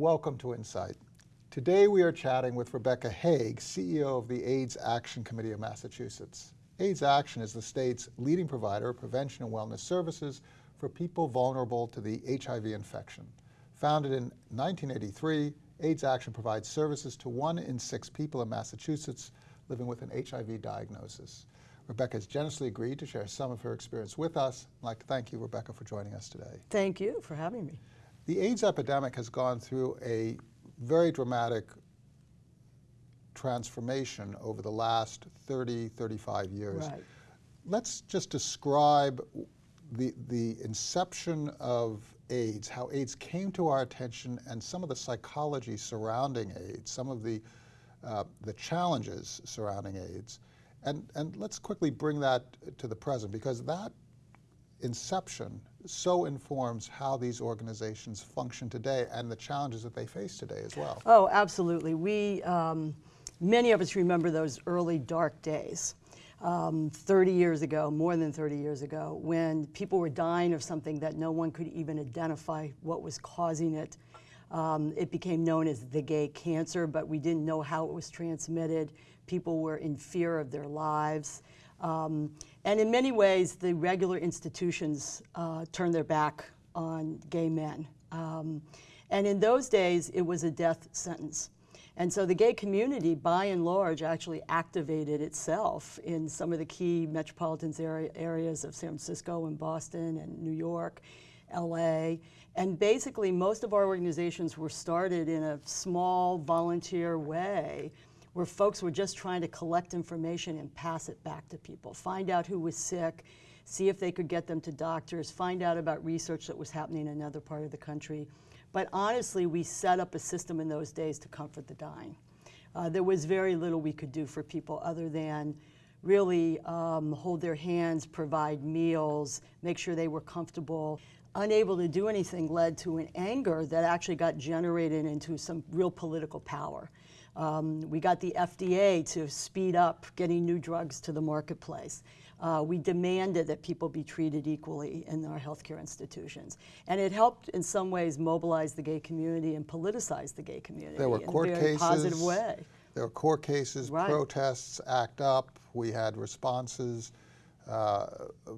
Welcome to Insight. Today we are chatting with Rebecca Haag, CEO of the AIDS Action Committee of Massachusetts. AIDS Action is the state's leading provider of prevention and wellness services for people vulnerable to the HIV infection. Founded in 1983, AIDS Action provides services to one in six people in Massachusetts living with an HIV diagnosis. Rebecca has generously agreed to share some of her experience with us. I'd like to thank you, Rebecca, for joining us today. Thank you for having me. The AIDS epidemic has gone through a very dramatic transformation over the last 30, 35 years. Right. Let's just describe the, the inception of AIDS, how AIDS came to our attention and some of the psychology surrounding AIDS, some of the, uh, the challenges surrounding AIDS. And, and let's quickly bring that to the present because that inception so informs how these organizations function today and the challenges that they face today as well. Oh, absolutely. We, um, many of us remember those early dark days. Um, 30 years ago, more than 30 years ago, when people were dying of something that no one could even identify what was causing it. Um, it became known as the gay cancer, but we didn't know how it was transmitted. People were in fear of their lives. Um, and in many ways, the regular institutions uh, turned their back on gay men. Um, and in those days, it was a death sentence. And so the gay community, by and large, actually activated itself in some of the key metropolitan area, areas of San Francisco and Boston and New York, LA. And basically, most of our organizations were started in a small volunteer way where folks were just trying to collect information and pass it back to people, find out who was sick, see if they could get them to doctors, find out about research that was happening in another part of the country. But honestly, we set up a system in those days to comfort the dying. Uh, there was very little we could do for people other than really um, hold their hands, provide meals, make sure they were comfortable. Unable to do anything led to an anger that actually got generated into some real political power. Um, we got the FDA to speed up getting new drugs to the marketplace. Uh, we demanded that people be treated equally in our healthcare institutions. And it helped in some ways mobilize the gay community and politicize the gay community there were court in a very cases, positive way. There were court cases, Right. protests, ACT UP. We had responses uh,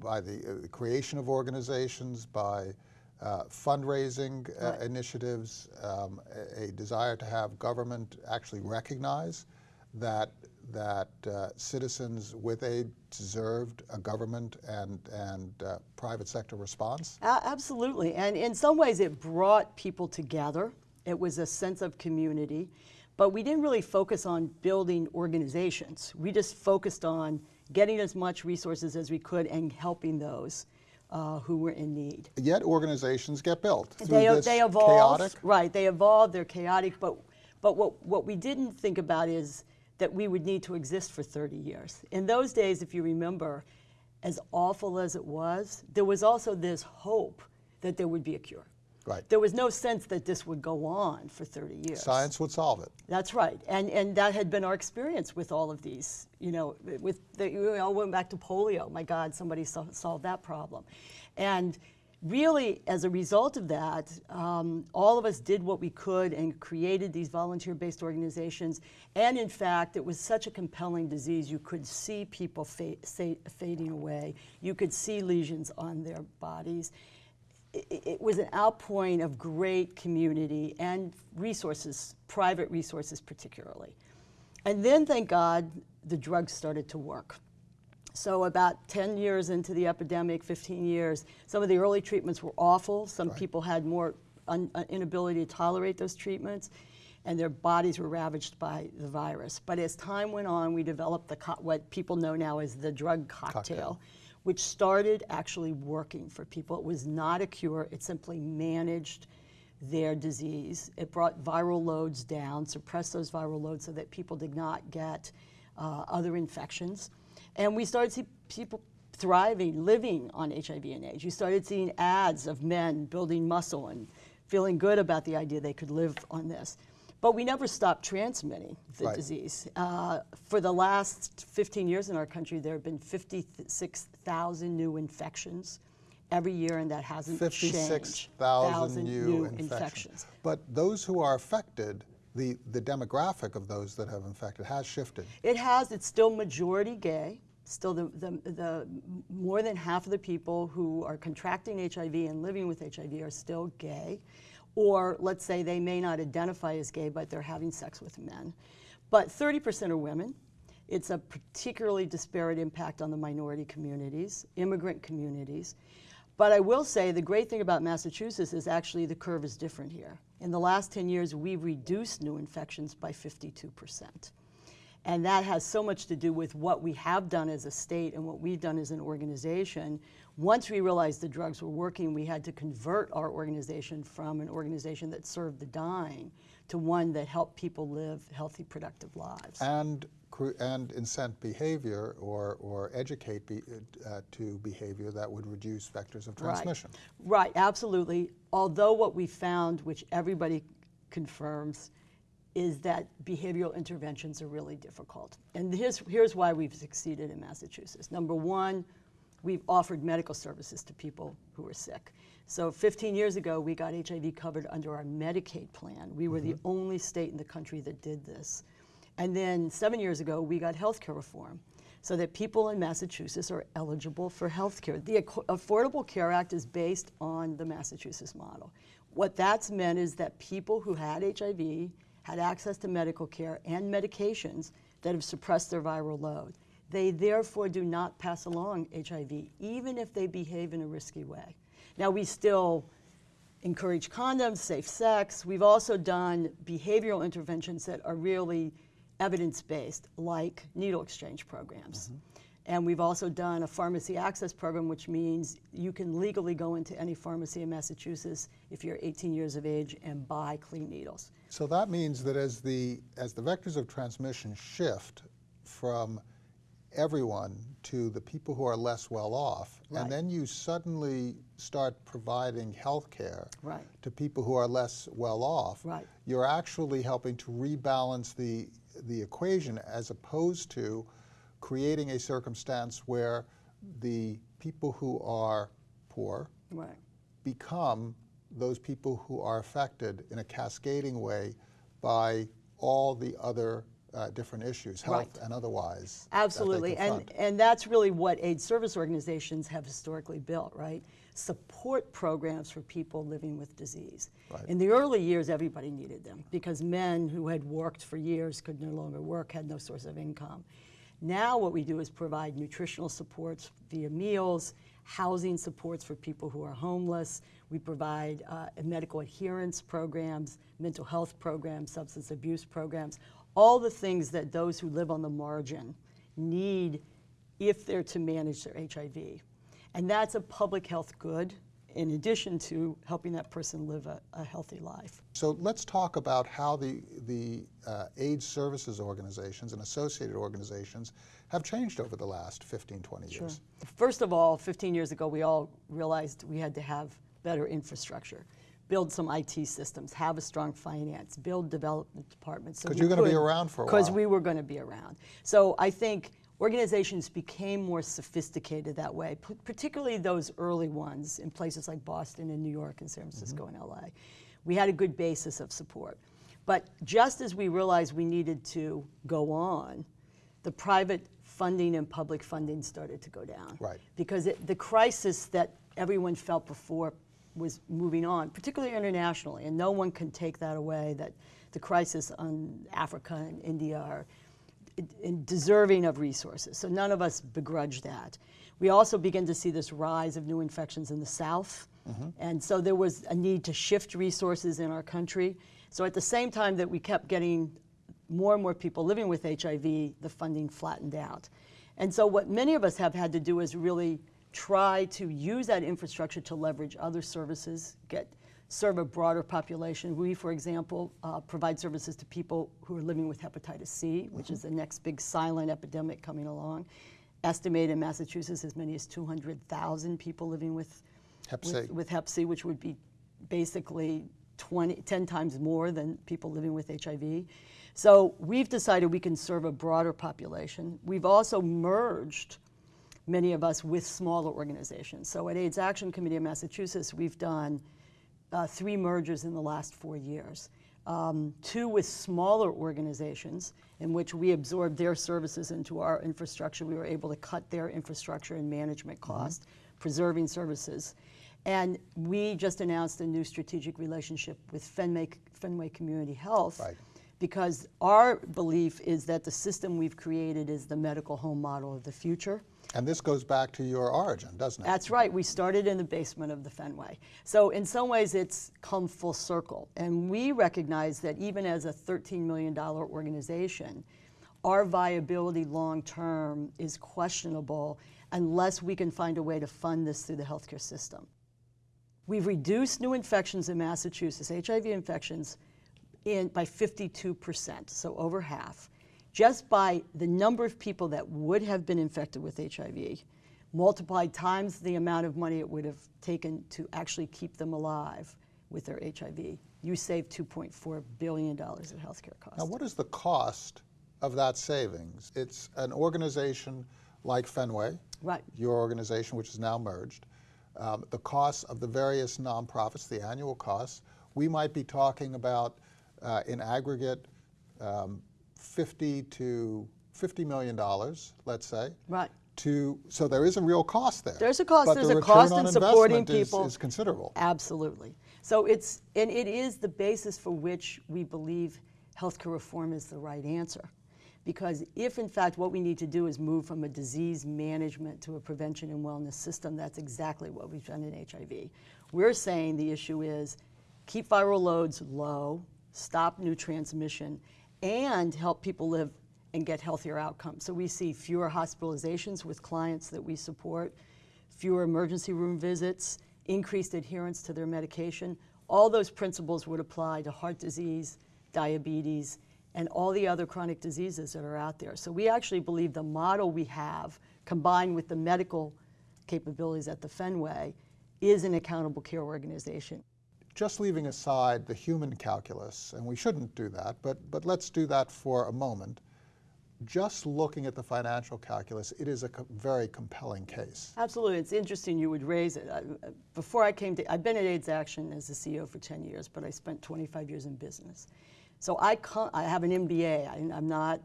by the, uh, the creation of organizations, by uh, fundraising uh, Right. initiatives, um, a, a desire to have government actually recognize that that uh, citizens with AIDS deserved a government and and uh, private sector response. A- absolutely. And in some ways, it brought people together. It was a sense of community. But we didn't really focus on building organizations. We just focused on getting as much resources as we could and helping those uh, who were in need. Yet organizations get built They, they evolve. chaotic. Right, they evolve, they're chaotic. But, but what, what we didn't think about is that we would need to exist for 30 years. In those days, if you remember, as awful as it was, there was also this hope that there would be a cure. Right. There was no sense that this would go on for 30 years. Science would solve it. That's right, and and that had been our experience with all of these. You know, with the, we all went back to polio. My God, somebody sol- solved that problem, and really, as a result of that, um, all of us did what we could and created these volunteer-based organizations. And in fact, it was such a compelling disease. You could see people fa- fading away. You could see lesions on their bodies it, it was an outpouring of great community and resources, private resources particularly. And then, thank God, the drugs started to work. So about 10 years into the epidemic, 15 years, some of the early treatments were awful. Some Right. people had more un, uh, inability to tolerate those treatments, and their bodies were ravaged by the virus. But as time went on, we developed the co- what people know now as the drug cocktail, Cocktail. Which started actually working for people. It was not a cure; it simply managed their disease. It brought viral loads down, suppressed those viral loads so that people did not get uh, other infections. And we started to see people thriving, living on HIV and AIDS. You started seeing ads of men building muscle and feeling good about the idea they could live on this. But we never stopped transmitting the Right. disease. Uh, for the last 15 years in our country, there have been 56,000 new infections every year, and that hasn't changed. 56,000 new, infections. But those who are affected, the, the demographic of those that have infected has shifted. It has. It's still majority gay. Still, the, the, the more than half of the people who are contracting HIV and living with HIV are still gay. Or let's say they may not identify as gay, but they're having sex with men. But 30% are women. It's a particularly disparate impact on the minority communities, immigrant communities. But I will say the great thing about Massachusetts is actually the curve is different here. In the last 10 years, we've reduced new infections by 52%. And that has so much to do with what we have done as a state and what we've done as an organization. Once we realized the drugs were working, we had to convert our organization from an organization that served the dying to one that helped people live healthy, productive lives. And and incent behavior or, or educate be, uh, to behavior that would reduce vectors of transmission. Right. right, absolutely. Although what we found, which everybody confirms, is that behavioral interventions are really difficult. And here's, here's why we've succeeded in Massachusetts. Number one, we've offered medical services to people who are sick. So 15 years ago, we got HIV covered under our Medicaid plan. We were mm -hmm. the mm-hmm. only state in the country that did this. And then seven years ago, we got health care reform so that people in Massachusetts are eligible for health care. The Affordable Care Act is based on the Massachusetts model. What that's meant is that people who had HIV had access to medical care and medications that have suppressed their viral load. They therefore do not pass along HIV, even if they behave in a risky way. Now, we still encourage condoms, safe sex. We've also done behavioral interventions that are really evidence-based, like needle exchange programs. Mm -hmm. And we've also done a pharmacy access program, which means you can legally go into any pharmacy in Massachusetts if you're 18 years of age and buy clean needles. So that means that as the, as the vectors of transmission shift from everyone to the people who are less well off, right. and then you suddenly start providing health care right. to people who are less well off, right. you're actually helping to rebalance the, the equation as opposed to creating a circumstance where the people who are poor become those people who are affected in a cascading way by all the other uh, different issues, health right. and otherwise. Absolutely, and, and that's really what aid service organizations have historically built, right? Support programs for people living with disease. Right. In the early years, everybody needed them because men who had worked for years could no longer work, had no source of income. Now what we do is provide nutritional supports via meals, housing supports for people who are homeless. We provide uh, medical adherence programs, mental health programs, substance abuse programs, all the things that those who live on the margin need if they're to manage their HIV. And that's a public health good in addition to helping that person live a, a healthy life. So let's talk about how the, the uh, AIDS services organizations and associated organizations have changed over the last 15, 20 sure. years. First of all, 15 years ago, we all realized we had to have better infrastructure build some IT systems, have a strong finance, build development departments. Because so you're going to be around for a while. Because we were going to be around. So I think organizations became more sophisticated that way, particularly those early ones in places like Boston and New York and San Francisco mm -hmm. and LA. We had a good basis of support. But just as we realized we needed to go on, the private funding and public funding started to go down. Right. Because it, the crisis that everyone felt before was moving on, particularly internationally, and no one can take that away, that the crisis on Africa and India are deserving of resources. So none of us begrudge that. We also begin to see this rise of new infections in the South. Mm -hmm. And so there was a need to shift resources in our country. So at the same time that we kept getting more and more people living with HIV, the funding flattened out. And so what many of us have had to do is really try to use that infrastructure to leverage other services, get serve a broader population. We, for example, uh, provide services to people who are living with hepatitis C, which mm -hmm. is the next big silent epidemic coming along. Estimated in Massachusetts as many as 200,000 people living with hep C. With, with hep C, which would be basically 20, 10 times more than people living with HIV. So we've decided we can serve a broader population. We've also merged many of us with smaller organizations. So at AIDS Action Committee of Massachusetts, we've done uh, three mergers in the last four years. Um, two with smaller organizations in which we absorbed their services into our infrastructure. We were able to cut their infrastructure and management cost, preserving services. And we just announced a new strategic relationship with Fenway, Fenway Community Health Right. because our belief is that the system we've created is the medical home model of the future. And this goes back to your origin, doesn't it? That's right. We started in the basement of the Fenway. So in some ways, it's come full circle. And we recognize that even as a $13 million organization, our viability long term is questionable unless we can find a way to fund this through the healthcare system. We've reduced new infections in Massachusetts, HIV infections, in, by 52%, so over half, just by the number of people that would have been infected with HIV, multiplied times the amount of money it would have taken to actually keep them alive with their HIV. You save $2.4 billion in healthcare costs. Now, what is the cost of that savings? It's an organization like Fenway, Right. your organization, which is now merged, um, the costs of the various nonprofits, the annual costs. We might be talking about, uh, in aggregate, um, 50 to 50 million dollars, let's say. Right. To so there is a real cost there. There's a cost. But There's the a cost in supporting investment is- people. is considerable. Absolutely. So it's, and it is the basis for which we believe healthcare reform is the right answer. Because if in fact what we need to do is move from a disease management to a prevention and wellness system, that's exactly what we've done in HIV. We're saying the issue is keep viral loads low, stop new transmission, and help people live and get healthier outcomes. So we see fewer hospitalizations with clients that we support, fewer emergency room visits, increased adherence to their medication. All those principles would apply to heart disease, diabetes, and all the other chronic diseases that are out there. So we actually believe the model we have, combined with the medical capabilities at the Fenway, is an accountable care organization. Just leaving aside the human calculus, and we shouldn't do that, but, but let's do that for a moment. Just looking at the financial calculus, it is a co- very compelling case. Absolutely, it's interesting you would raise it. I, before I came to, I've been at AIDS Action as the CEO for 10 years, but I spent 25 years in business. So I, I have an MBA. I, I'm not,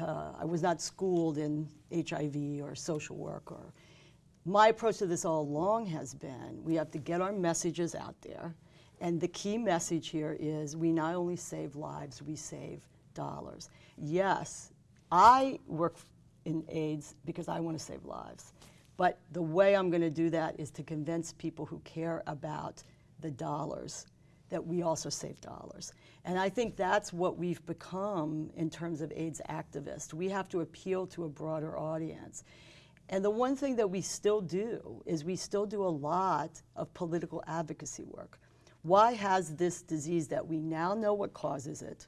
uh, I was not schooled in HIV or social work or. My approach to this all along has been we have to get our messages out there, and the key message here is we not only save lives, we save dollars. Yes, I work in AIDS because I want to save lives. But the way I'm going to do that is to convince people who care about the dollars that we also save dollars. And I think that's what we've become in terms of AIDS activists. We have to appeal to a broader audience. And the one thing that we still do is we still do a lot of political advocacy work. Why has this disease that we now know what causes it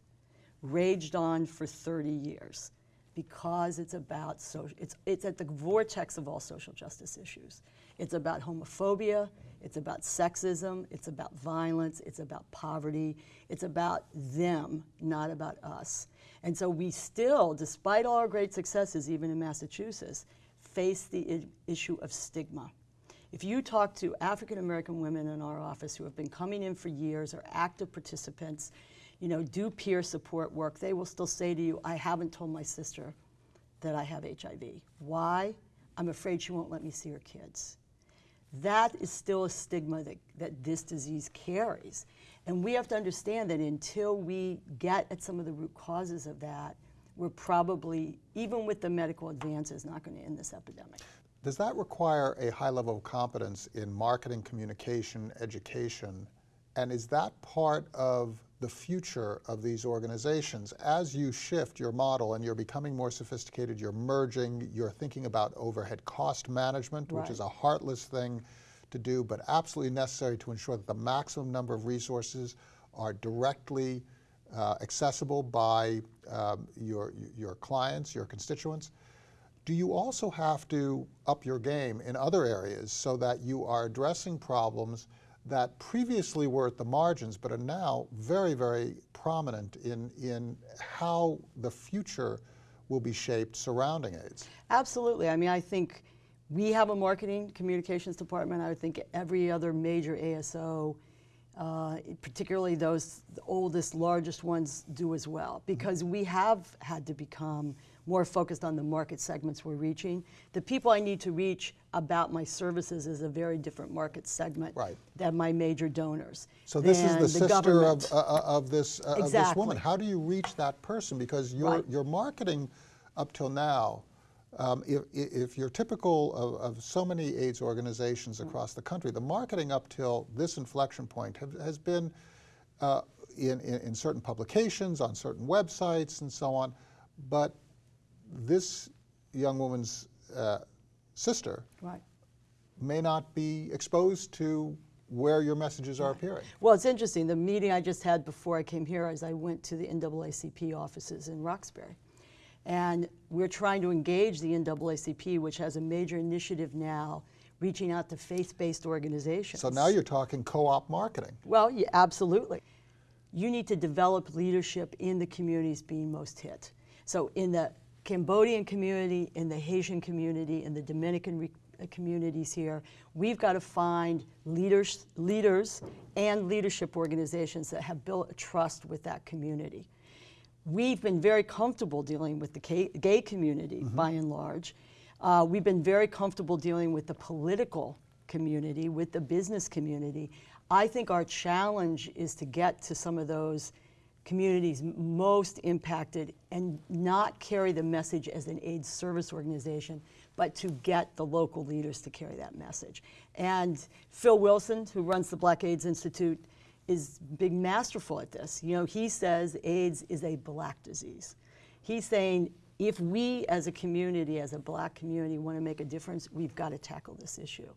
raged on for 30 years? Because it's about social, it's, it's at the vortex of all social justice issues. It's about homophobia, it's about sexism, it's about violence, it's about poverty, it's about them, not about us. And so we still, despite all our great successes, even in Massachusetts, face the issue of stigma. If you talk to African American women in our office who have been coming in for years, or active participants, you know, do peer support work, they will still say to you, I haven't told my sister that I have HIV. Why? I'm afraid she won't let me see her kids. That is still a stigma that, that this disease carries. And we have to understand that until we get at some of the root causes of that, we're probably, even with the medical advances, not going to end this epidemic. Does that require a high level of competence in marketing, communication, education? And is that part of the future of these organizations? As you shift your model and you're becoming more sophisticated, you're merging, you're thinking about overhead cost management, which is a heartless thing to do, but absolutely necessary to ensure that the maximum number of resources are directly uh, accessible by um, your, your clients, your constituents. Do you also have to up your game in other areas so that you are addressing problems that previously were at the margins but are now very, very prominent in, in how the future will be shaped surrounding AIDS? Absolutely. I mean, I think We have a marketing communications department. I would think every other major ASO, uh, particularly those oldest, largest ones, do as well. Because we have had to become more focused on the market segments we're reaching. The people I need to reach about my services is a very different market segment Right. than my major donors. So this is than the sister government. of, uh, uh, of this uh, of this Exactly. woman. How do you reach that person? Because your Right. your marketing up till now, um, if, if you're typical of, of so many AIDS organizations Mm. across the country, the marketing up till this inflection point have, has been uh, in, in, in certain publications, on certain websites, and so on. But this young woman's uh, sister Right. may not be exposed to where your messages are appearing. Well, it's interesting. The meeting I just had before I came here is I went to the NAACP offices in Roxbury. And we're trying to engage the NAACP, which has a major initiative now reaching out to faith-based organizations. So now you're talking co-op marketing. Well, yeah, absolutely. You need to develop leadership in the communities being most hit. So in the Cambodian community, in the Haitian community, in the Dominican re- uh, communities here, we've got to find leaders, leaders and leadership organizations that have built a trust with that community. We've been very comfortable dealing with the gay, gay community by and large. Uh, we've been very comfortable dealing with the political community, with the business community. I think our challenge is to get to some of those communities most impacted and not carry the message as an AIDS service organization, but to get the local leaders to carry that message. And Phil Wilson, who runs the Black AIDS Institute, is big masterful at this. You know, he says AIDS is a black disease. He's saying if we as a community, as a black community, want to make a difference, we've got to tackle this issue.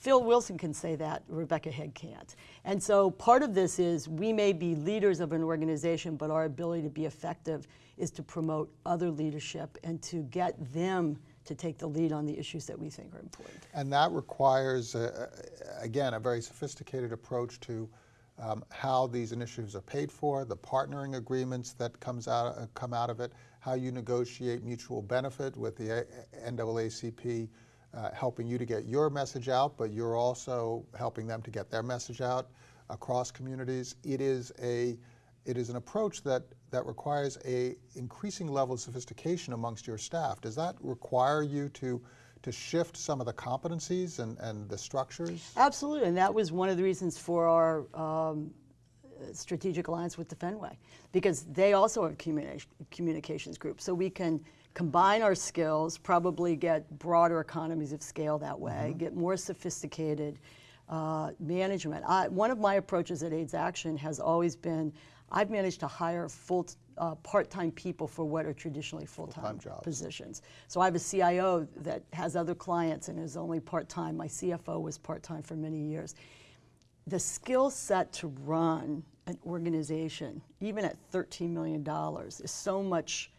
Phil Wilson can say that, Rebecca Head can't. And so part of this is we may be leaders of an organization, but our ability to be effective is to promote other leadership and to get them to take the lead on the issues that we think are important. And that requires, uh, again, a very sophisticated approach to um, how these initiatives are paid for, the partnering agreements that comes out, uh, come out of it, how you negotiate mutual benefit with the NAACP, uh, helping you to get your message out, but you're also helping them to get their message out across communities. It is a it is an approach that, that requires a increasing level of sophistication amongst your staff. Does that require you to, to shift some of the competencies and, and the structures? Absolutely, and that was one of the reasons for our um, strategic alliance with the Fenway, because they also have a communi- communications group. So we can combine our skills, probably get broader economies of scale that way, get more sophisticated uh, management. I, one of my approaches at AIDS Action has always been I've managed to hire full, uh, part-time people for what are traditionally full-time jobs. positions. So I have a CIO that has other clients and is only part-time. My CFO was part-time for many years. The skill set to run an organization, even at $13 million, is so much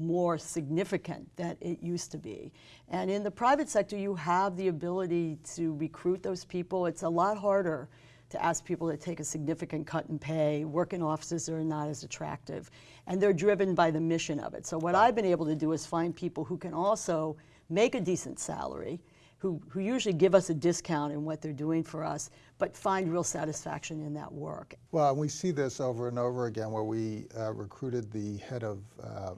more significant than it used to be. And in the private sector, you have the ability to recruit those people. It's a lot harder to ask people to take a significant cut in pay, Working offices are not as attractive, and they're driven by the mission of it. So what I've been able to do is find people who can also make a decent salary, who, who usually give us a discount in what they're doing for us, but find real satisfaction in that work. Well, we see this over and over again where we uh, recruited the head of, uh,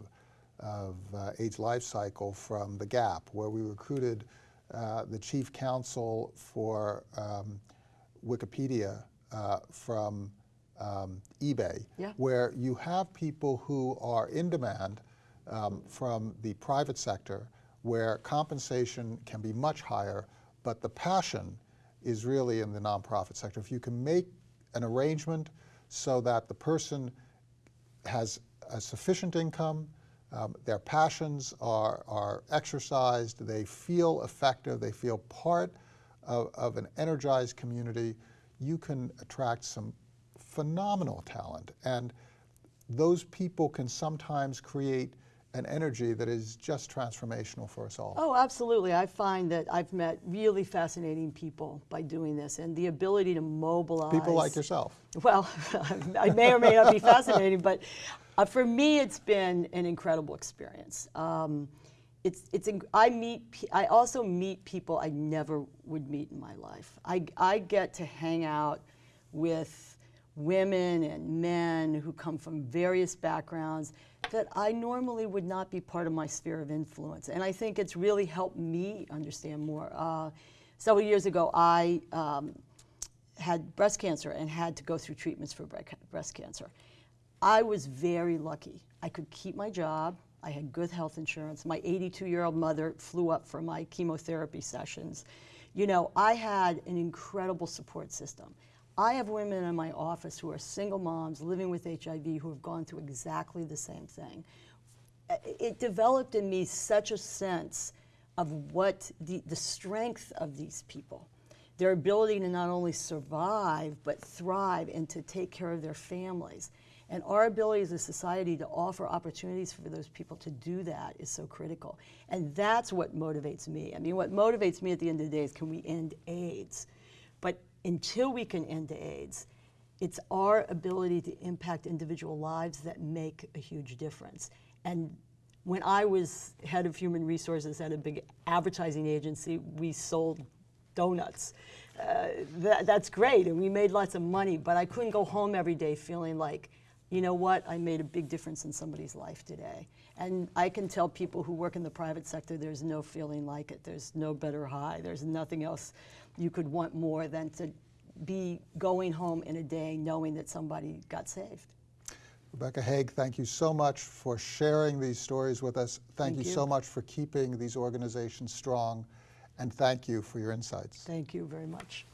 of uh, AIDS Life Cycle from The Gap, where we recruited uh, the chief counsel for um, Wikipedia uh, from um, eBay, Yeah. where you have people who are in demand um, from the private sector, where compensation can be much higher, but the passion is really in the nonprofit sector. If you can make an arrangement so that the person has a sufficient income, um, their passions are, are exercised, they feel effective, they feel part of, of an energized community, you can attract some phenomenal talent. And those people can sometimes create an energy that is just transformational for us all. Oh, absolutely. I find that I've met really fascinating people by doing this, and the ability to mobilize People like yourself. Well, I may or may not be fascinating, but uh, for me, it's been an incredible experience. Um, it's, it's, I meet, I also meet people I never would meet in my life. I, I get to hang out with women and men who come from various backgrounds that I normally would not be part of my sphere of influence. And I think it's really helped me understand more. Uh, several years ago, I um, had breast cancer and had to go through treatments for breast cancer. I was very lucky. I could keep my job. I had good health insurance. My 82 year old mother flew up for my chemotherapy sessions. You know, I had an incredible support system. I have women in my office who are single moms living with HIV who have gone through exactly the same thing. It developed in me such a sense of what the, the strength of these people their ability to not only survive but thrive and to take care of their families. And our ability as a society to offer opportunities for those people to do that is so critical. And that's what motivates me. I mean, what motivates me at the end of the day is can we end AIDS? But until we can end AIDS, it's our ability to impact individual lives that make a huge difference. And when I was head of human resources at a big advertising agency, we sold donuts. Uh, that, that's great, and we made lots of money, but I couldn't go home every day feeling like, you know what, I made a big difference in somebody's life today. And I can tell people who work in the private sector there's no feeling like it. There's no better high. There's nothing else you could want more than to be going home in a day knowing that somebody got saved. Rebecca Haag, thank you so much for sharing these stories with us. Thank, Thank you you. so much for keeping these organizations strong, and thank you for your insights. Thank you very much.